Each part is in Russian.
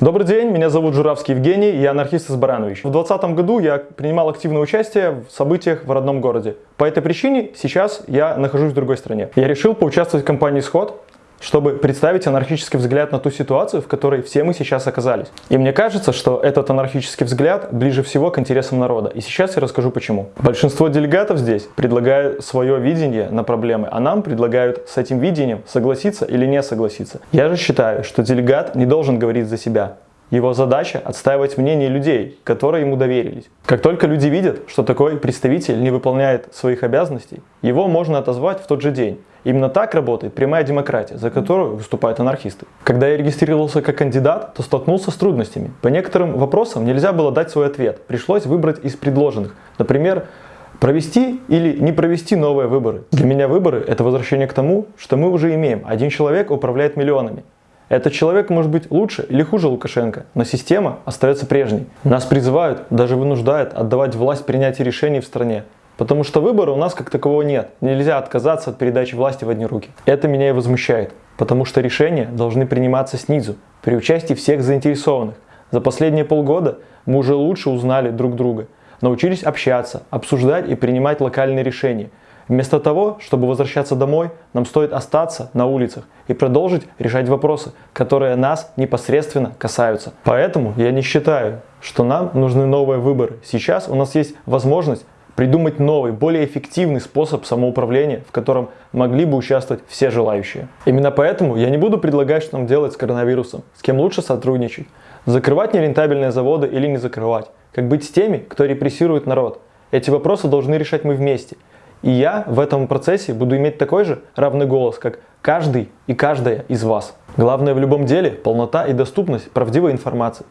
Добрый день, меня зовут Журавский Евгений, я анархист из Баранович. В 2020 году я принимал активное участие в событиях в родном городе. По этой причине сейчас я нахожусь в другой стране. Я решил поучаствовать в кампании «Сход», чтобы представить анархический взгляд на ту ситуацию, в которой все мы сейчас оказались. И мне кажется, что этот анархический взгляд ближе всего к интересам народа. И сейчас я расскажу почему. Большинство делегатов здесь предлагают свое видение на проблемы, а нам предлагают с этим видением согласиться или не согласиться. Я же считаю, что делегат не должен говорить за себя. Его задача – отстаивать мнение людей, которые ему доверились. Как только люди видят, что такой представитель не выполняет своих обязанностей, его можно отозвать в тот же день. Именно так работает прямая демократия, за которую выступают анархисты. Когда я регистрировался как кандидат, то столкнулся с трудностями. По некоторым вопросам нельзя было дать свой ответ. Пришлось выбрать из предложенных. Например, Провести или не провести новые выборы. Для меня выборы – это возвращение к тому, что мы уже имеем. Один человек управляет миллионами. Этот человек может быть лучше или хуже Лукашенко, но система остается прежней. Нас призывают, даже вынуждают отдавать власть принятия решений в стране. Потому что выбора у нас как такового нет. Нельзя отказаться от передачи власти в одни руки. Это меня и возмущает. Потому что решения должны приниматься снизу, при участии всех заинтересованных. За последние полгода мы уже лучше узнали друг друга, научились общаться, обсуждать и принимать локальные решения. Вместо того, чтобы возвращаться домой, нам стоит остаться на улицах и продолжить решать вопросы, которые нас непосредственно касаются. Поэтому я не считаю, что нам нужны новые выборы. Сейчас у нас есть возможность придумать новый, более эффективный способ самоуправления, в котором могли бы участвовать все желающие. Именно поэтому я не буду предлагать, что нам делать с коронавирусом, с кем лучше сотрудничать, закрывать нерентабельные заводы или не закрывать, как быть с теми, кто репрессирует народ. Эти вопросы должны решать мы вместе. И я в этом процессе буду иметь такой же равный голос, как каждый и каждая из вас. Главное в любом деле – полнота и доступность правдивой информации.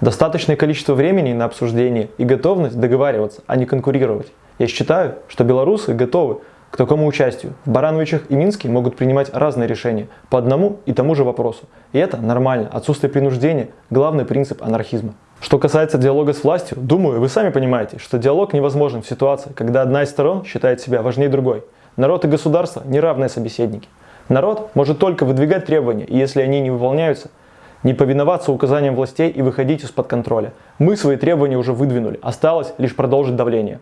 Достаточное количество времени на обсуждение и готовность договариваться, а не конкурировать. Я считаю, что белорусы готовы к такому участию. В Барановичах и Минске могут принимать разные решения по одному и тому же вопросу. И это нормально. Отсутствие принуждения – главный принцип анархизма. Что касается диалога с властью, думаю, вы сами понимаете, что диалог невозможен в ситуации, когда одна из сторон считает себя важнее другой. Народ и государство – неравные собеседники. Народ может только выдвигать требования, и если они не выполняются, не повиноваться указаниям властей и выходить из-под контроля. Мы свои требования уже выдвинули, осталось лишь продолжить давление.